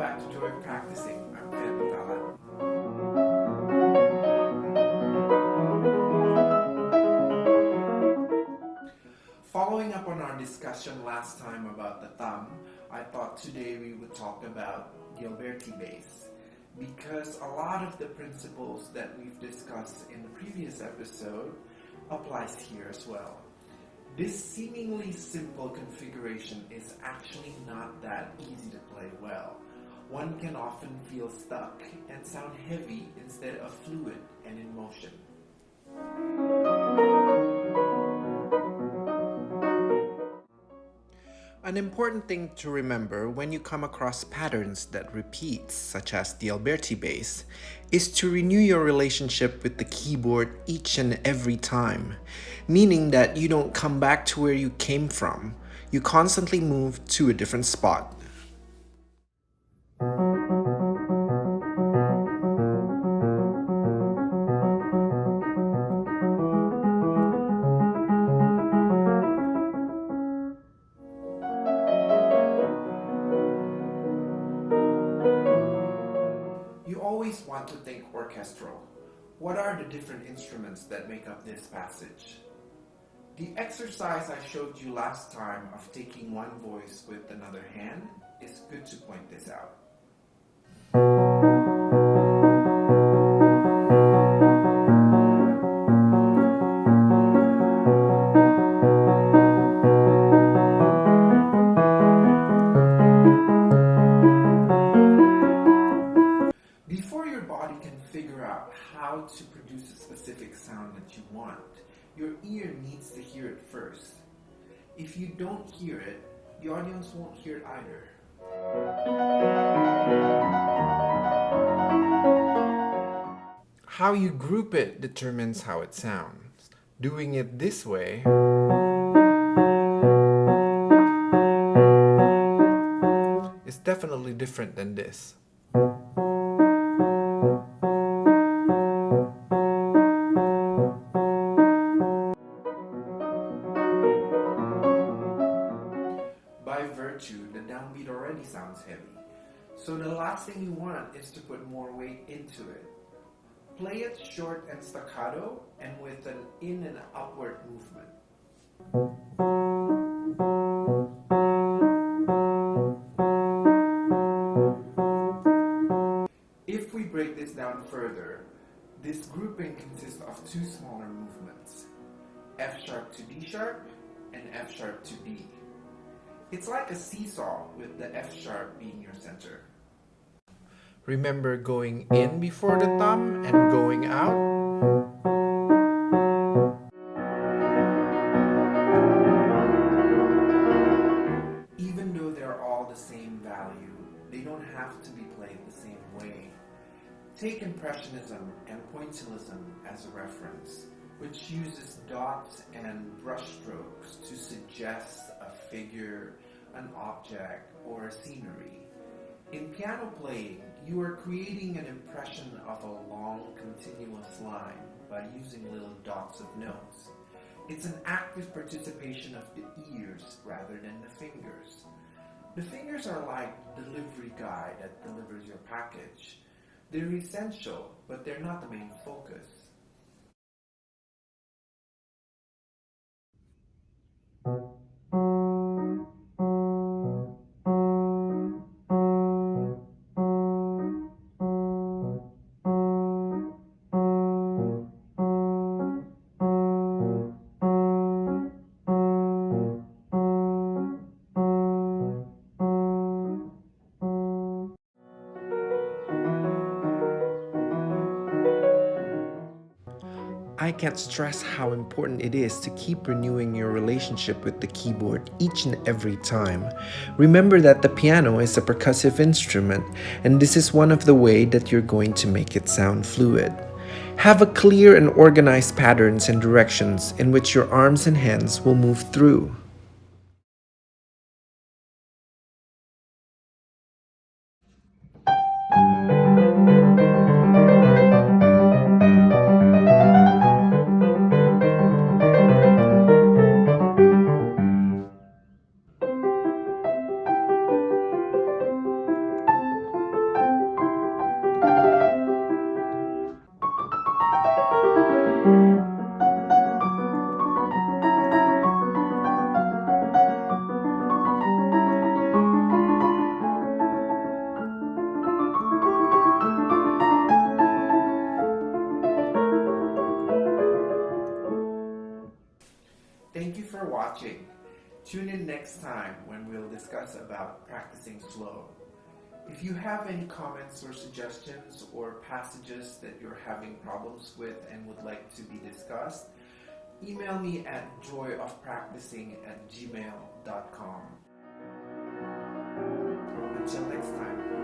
back to Joy Practicing. I'm. Following up on our discussion last time about the thumb, I thought today we would talk about Alberti bass because a lot of the principles that we've discussed in the previous episode applies here as well. This seemingly simple configuration is actually not that easy to play well. One can often feel stuck and sound heavy instead of fluid and in motion. An important thing to remember when you come across patterns that repeat, such as the Alberti bass, is to renew your relationship with the keyboard each and every time, meaning that you don't come back to where you came from, you constantly move to a different spot. You always want to think orchestral. What are the different instruments that make up this passage? The exercise I showed you last time of taking one voice with another hand is good to point this out. Before your body can figure out how to produce a specific sound that you want, your ear needs to hear it first. If you don't hear it, the audience won't hear it either. How you group it determines how it sounds. Doing it this way is definitely different than this. By virtue, the downbeat already sounds heavy. So the last thing you want is to put more weight into it. Play it short and staccato and with an in and upward movement. If we break this down further, this grouping consists of two smaller movements, F sharp to D sharp and F sharp to B. It's like a seesaw with the F sharp being your center. Remember going in before the thumb and going out? Even though they're all the same value, they don't have to be played the same way. Take Impressionism and Pointillism as a reference, which uses dots and brushstrokes to suggest a figure, an object, or a scenery. In piano playing, you are creating an impression of a long continuous line by using little dots of notes. It's an active participation of the ears rather than the fingers. The fingers are like delivery guy that delivers your package. They're essential, but they're not the main focus. I can't stress how important it is to keep renewing your relationship with the keyboard each and every time. Remember that the piano is a percussive instrument, and this is one of the way that you're going to make it sound fluid. Have a clear and organized patterns and directions in which your arms and hands will move through. Tune in next time when we'll discuss about practicing flow. If you have any comments or suggestions or passages that you're having problems with and would like to be discussed, email me at joyofpracticing at gmail.com. Until next time.